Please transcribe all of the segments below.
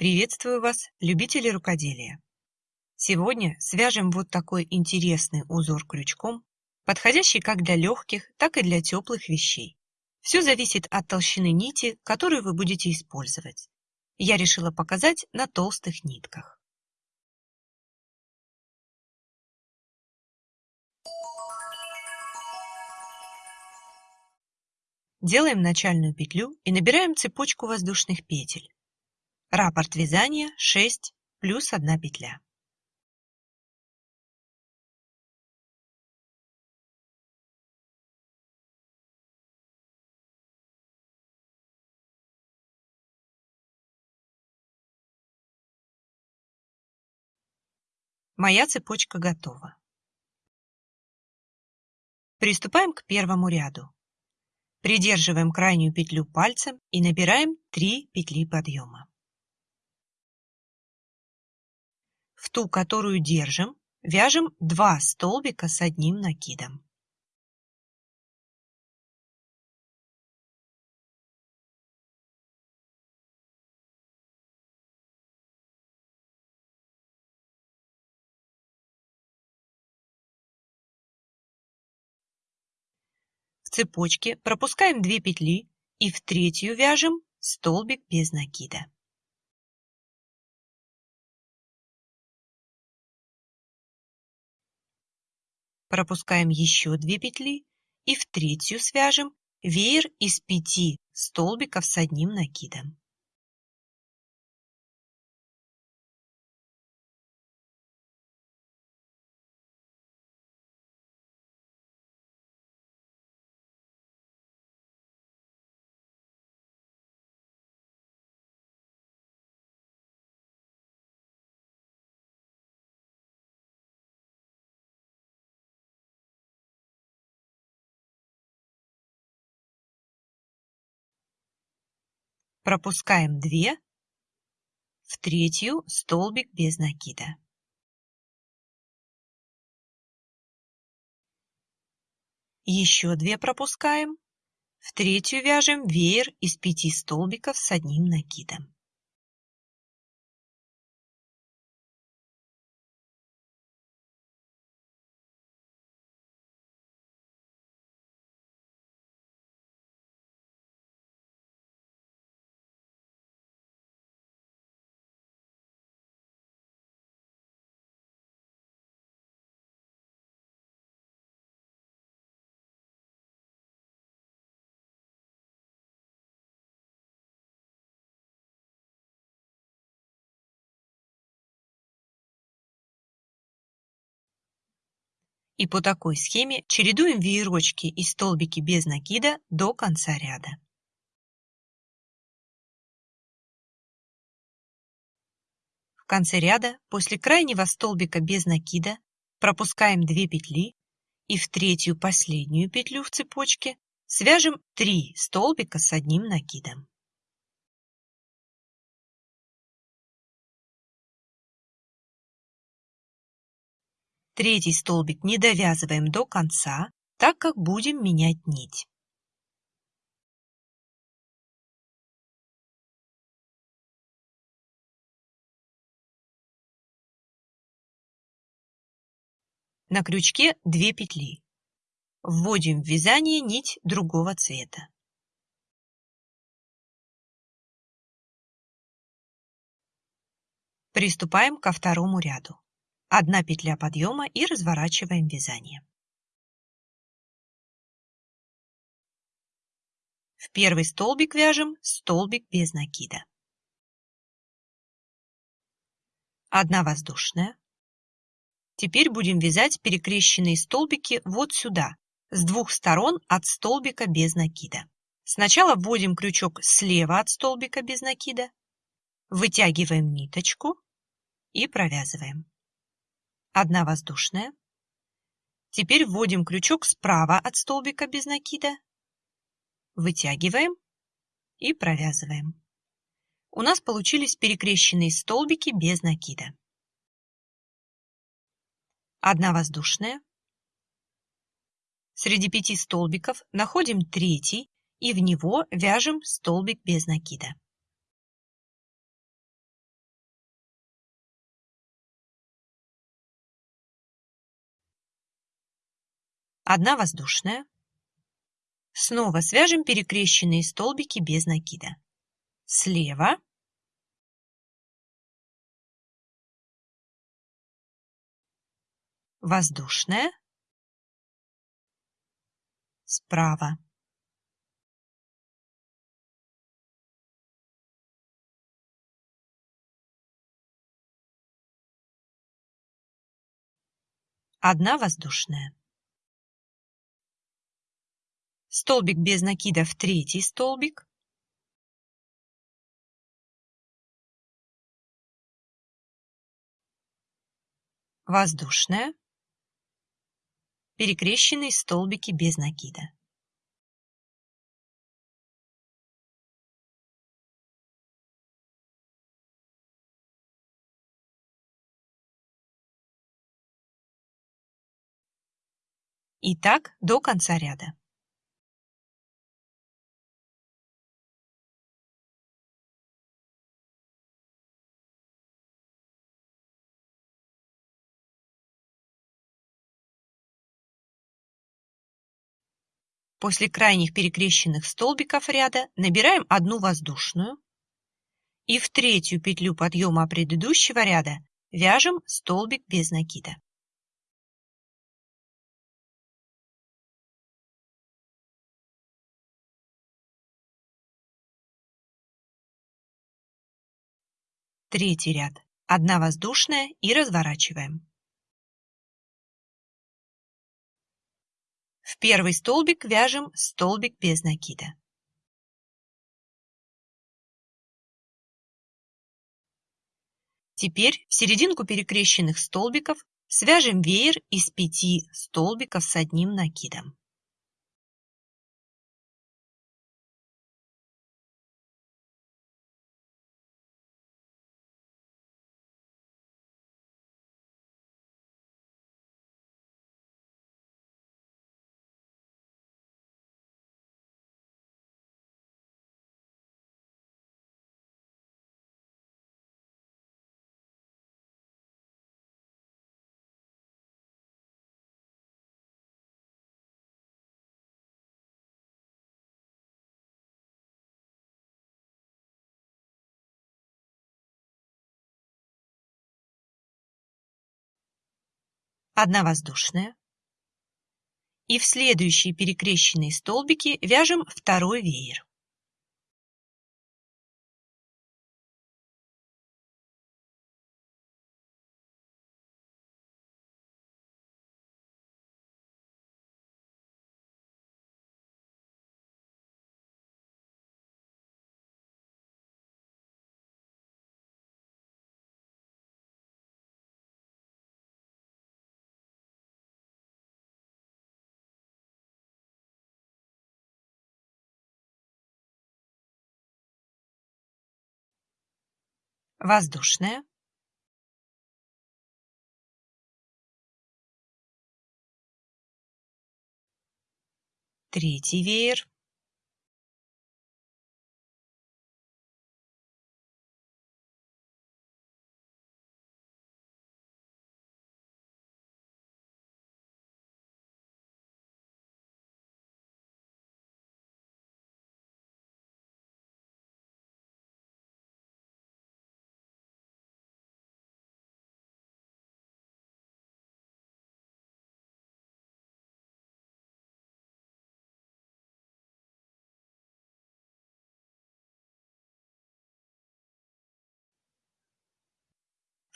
Приветствую вас, любители рукоделия! Сегодня свяжем вот такой интересный узор крючком, подходящий как для легких, так и для теплых вещей. Все зависит от толщины нити, которую вы будете использовать. Я решила показать на толстых нитках. Делаем начальную петлю и набираем цепочку воздушных петель. Раппорт вязания 6 плюс 1 петля. Моя цепочка готова. Приступаем к первому ряду. Придерживаем крайнюю петлю пальцем и набираем 3 петли подъема. В ту, которую держим, вяжем 2 столбика с одним накидом. В цепочке пропускаем 2 петли и в третью вяжем столбик без накида. Пропускаем еще 2 петли и в третью свяжем веер из 5 столбиков с одним накидом. Пропускаем 2 в третью столбик без накида. Еще 2 пропускаем, в третью вяжем веер из 5 столбиков с одним накидом. И по такой схеме чередуем веерочки и столбики без накида до конца ряда. В конце ряда после крайнего столбика без накида пропускаем 2 петли и в третью последнюю петлю в цепочке свяжем 3 столбика с одним накидом. Третий столбик не довязываем до конца, так как будем менять нить. На крючке 2 петли. Вводим в вязание нить другого цвета. Приступаем ко второму ряду. Одна петля подъема и разворачиваем вязание. В первый столбик вяжем столбик без накида. Одна воздушная. Теперь будем вязать перекрещенные столбики вот сюда, с двух сторон от столбика без накида. Сначала вводим крючок слева от столбика без накида, вытягиваем ниточку и провязываем одна воздушная. Теперь вводим крючок справа от столбика без накида, вытягиваем и провязываем. У нас получились перекрещенные столбики без накида. Одна воздушная. Среди пяти столбиков находим третий и в него вяжем столбик без накида. Одна воздушная. Снова свяжем перекрещенные столбики без накида. Слева воздушная, справа. Одна воздушная. Столбик без накида в третий столбик. Воздушная. Перекрещенные столбики без накида. И так до конца ряда. После крайних перекрещенных столбиков ряда набираем одну воздушную и в третью петлю подъема предыдущего ряда вяжем столбик без накида. Третий ряд. Одна воздушная и разворачиваем. В первый столбик вяжем столбик без накида. Теперь в серединку перекрещенных столбиков свяжем веер из пяти столбиков с одним накидом. Одна воздушная. И в следующие перекрещенные столбики вяжем второй веер. Воздушная. Третий веер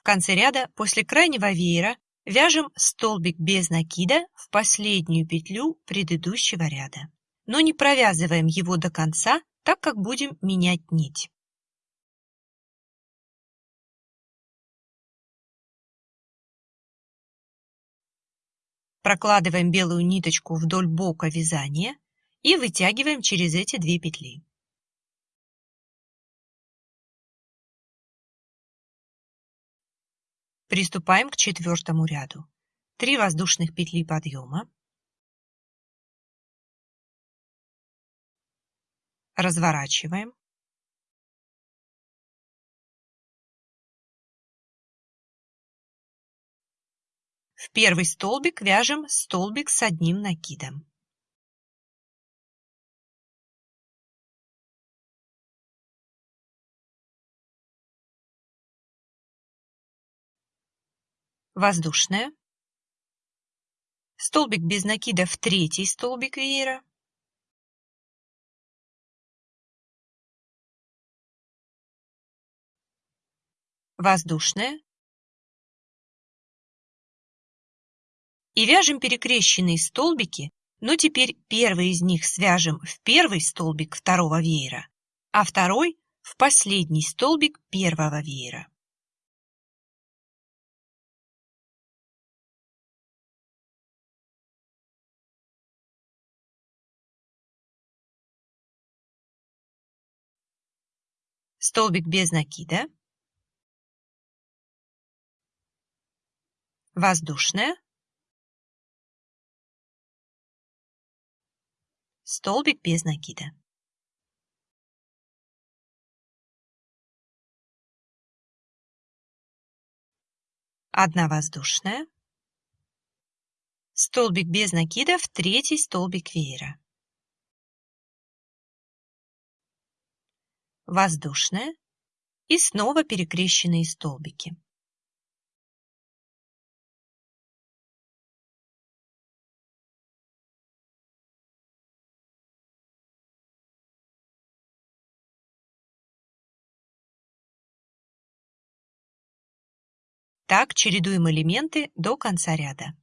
В конце ряда после крайнего веера вяжем столбик без накида в последнюю петлю предыдущего ряда. Но не провязываем его до конца, так как будем менять нить. Прокладываем белую ниточку вдоль бока вязания и вытягиваем через эти две петли. Приступаем к четвертому ряду. 3 воздушных петли подъема. Разворачиваем. В первый столбик вяжем столбик с одним накидом. Воздушная. Столбик без накида в третий столбик веера. Воздушная. И вяжем перекрещенные столбики, но теперь первый из них свяжем в первый столбик второго веера, а второй в последний столбик первого веера. Столбик без накида. Воздушная. столбик без накида. Одна воздушная, столбик без накида в третий столбик веера. Воздушная и снова перекрещенные столбики. Так чередуем элементы до конца ряда.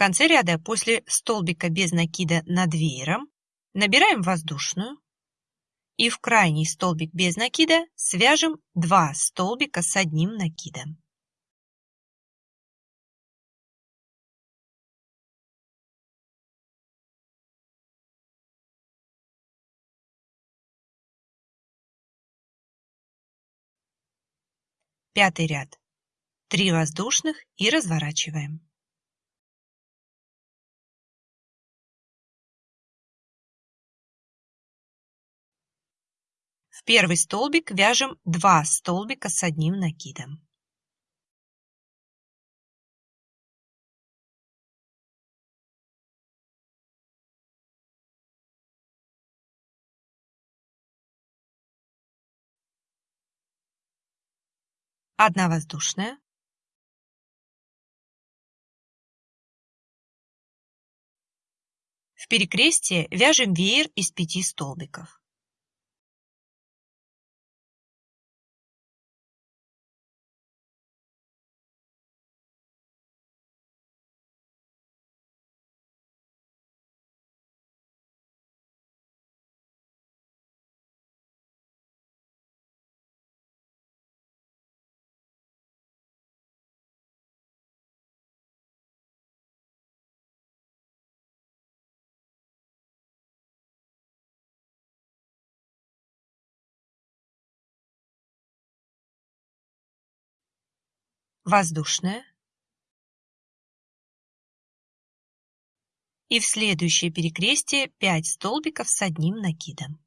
Конце ряда после столбика без накида над веером набираем воздушную и в крайний столбик без накида свяжем 2 столбика с одним накидом. Пятый ряд. 3 воздушных и разворачиваем. В первый столбик вяжем 2 столбика с одним накидом. Одна воздушная. В перекрестие вяжем веер из пяти столбиков. Воздушная и в следующее перекрестие 5 столбиков с одним накидом.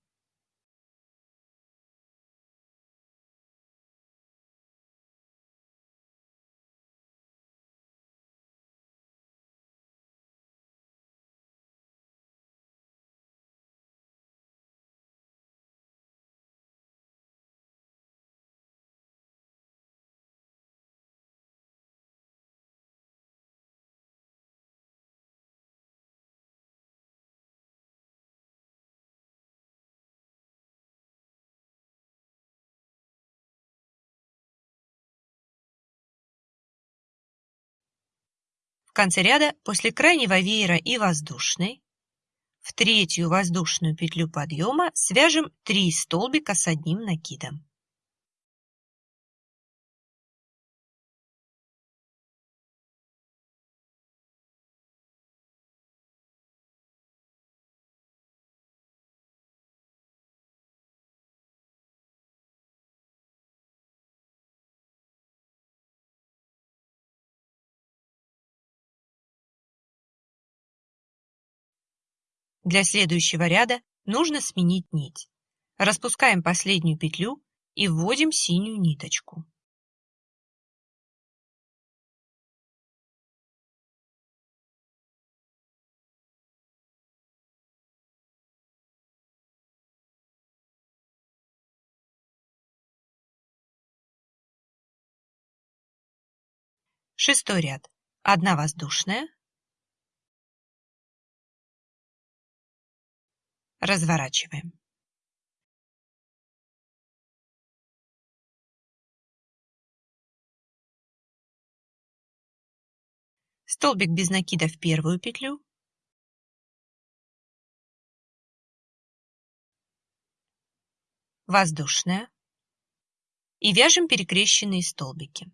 В конце ряда после крайнего веера и воздушной в третью воздушную петлю подъема свяжем 3 столбика с одним накидом. Для следующего ряда нужно сменить нить. Распускаем последнюю петлю и вводим синюю ниточку. Шестой ряд. Одна воздушная. Разворачиваем. Столбик без накида в первую петлю. Воздушная. И вяжем перекрещенные столбики.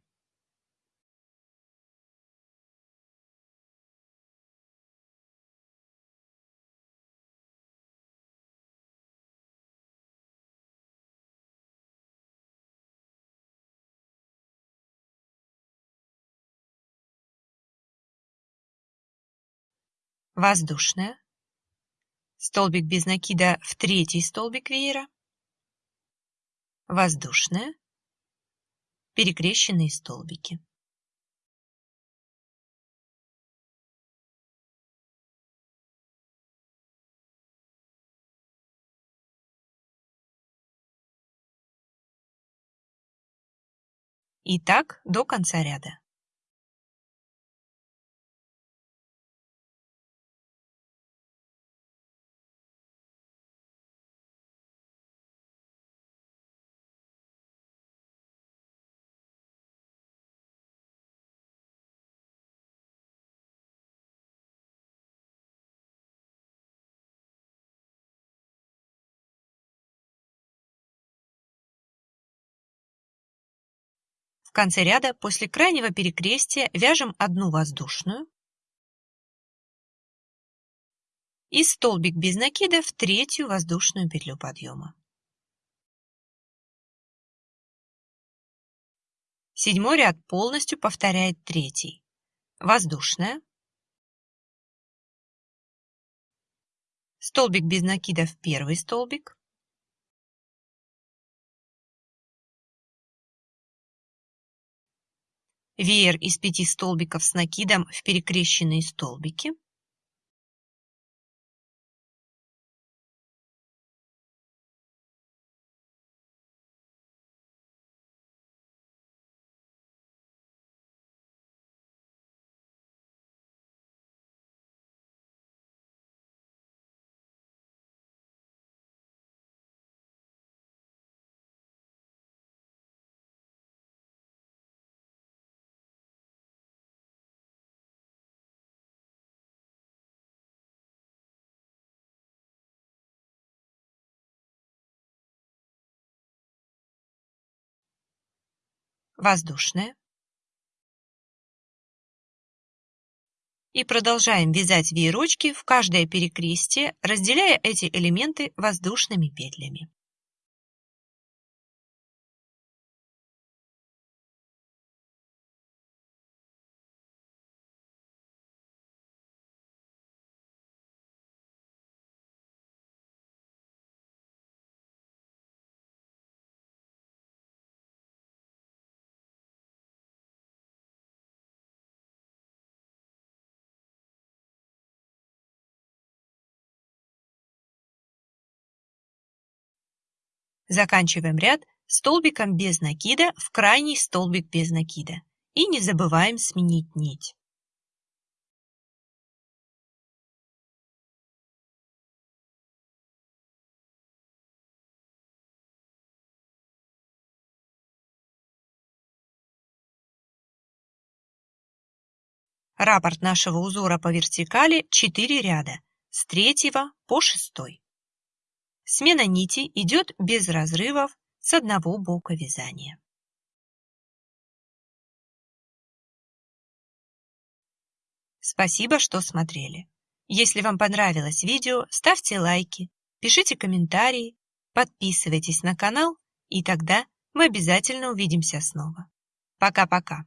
Воздушная, столбик без накида в третий столбик веера, воздушная, перекрещенные столбики. И так до конца ряда. Конце ряда после крайнего перекрестия вяжем одну воздушную и столбик без накида в третью воздушную петлю подъема. Седьмой ряд полностью повторяет третий. Воздушная. Столбик без накида в первый столбик. Веер из пяти столбиков с накидом в перекрещенные столбики. Воздушная. И продолжаем вязать веерочки в каждое перекрестие, разделяя эти элементы воздушными петлями. Заканчиваем ряд столбиком без накида в крайний столбик без накида. И не забываем сменить нить. Раппорт нашего узора по вертикали 4 ряда с 3 по 6. Смена нити идет без разрывов с одного бока вязания. Спасибо, что смотрели. Если вам понравилось видео, ставьте лайки, пишите комментарии, подписывайтесь на канал, и тогда мы обязательно увидимся снова. Пока-пока.